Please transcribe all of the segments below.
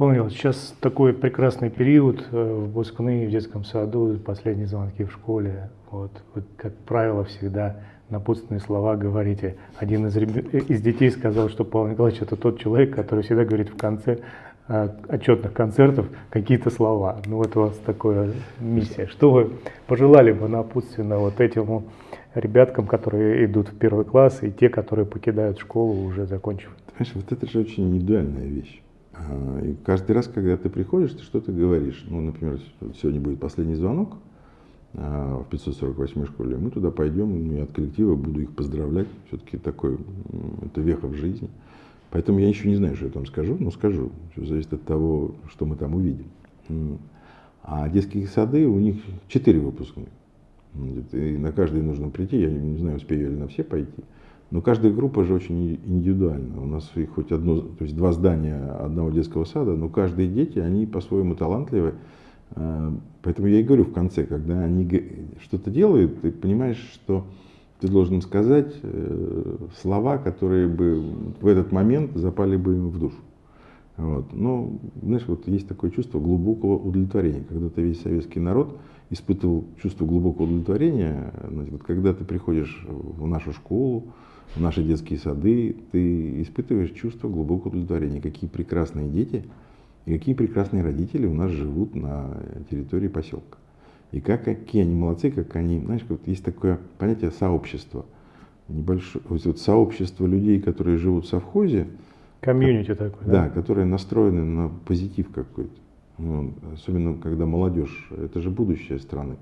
Понял. Сейчас такой прекрасный период, э, выпускные в детском саду, последние звонки в школе. Вот. Вы, как правило, всегда напутственные слова говорите. Один из, ребят, из детей сказал, что Павел Николаевич это тот человек, который всегда говорит в конце э, отчетных концертов какие-то слова. Ну вот у вас такая миссия. Что вы пожелали бы напутственно вот этим ребяткам, которые идут в первый класс, и те, которые покидают школу, уже закончив? Понимаешь, вот это же очень индивидуальная вещь. А, и каждый раз, когда ты приходишь, ты что-то говоришь. Ну, например, сегодня будет последний звонок а, в 548 школе. Мы туда пойдем, и ну, от коллектива буду их поздравлять. Все-таки такой, это веха в жизни. Поэтому я еще не знаю, что я там скажу, но скажу. Все зависит от того, что мы там увидим. А детские сады, у них четыре выпускных. И на каждый нужно прийти. Я не знаю, успею ли на все пойти. Но каждая группа же очень индивидуальна. У нас их хоть одно, то есть два здания одного детского сада, но каждые дети, они по-своему талантливы. А, поэтому я и говорю в конце, когда они что-то делают, ты понимаешь, что ты должен сказать э, слова, которые бы в этот момент запали бы им в душу. Вот. Но, знаешь, вот есть такое чувство глубокого удовлетворения. Когда-то весь советский народ испытывал чувство глубокого удовлетворения, значит, вот когда ты приходишь в нашу школу, в наши детские сады, ты испытываешь чувство глубокого удовлетворения. Какие прекрасные дети и какие прекрасные родители у нас живут на территории поселка. И как, какие они молодцы, как они, знаешь, вот есть такое понятие сообщества. Небольшое, вот сообщество людей, которые живут в совхозе. Комьюнити такое, да? Да, которые настроены на позитив какой-то. Ну, особенно когда молодежь, это же будущее страны.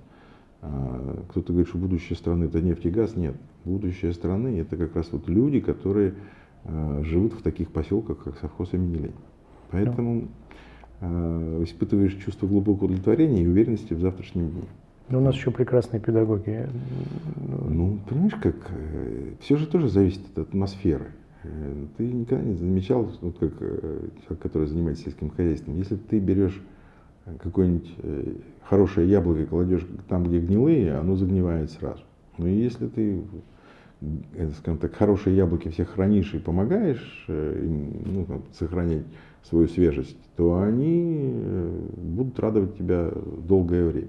А, кто-то говорит, что будущее страны это нефть и газ. Нет, будущее страны это как раз вот люди, которые а, живут в таких поселках, как совхоз имени Ленина. Поэтому э, испытываешь чувство глубокого удовлетворения и уверенности в завтрашнем дне. Но у нас еще прекрасные педагоги. Ну, понимаешь, как э, все же тоже зависит от атмосферы. Э, ты никогда не замечал, вот как человек, который занимается сельским хозяйством, если ты берешь какое-нибудь э, хорошее яблоко кладешь там, где гнилые, оно загнивает сразу. Но если ты, э, скажем так, хорошие яблоки всех хранишь и помогаешь э, им ну, там, сохранять свою свежесть, то они будут радовать тебя долгое время.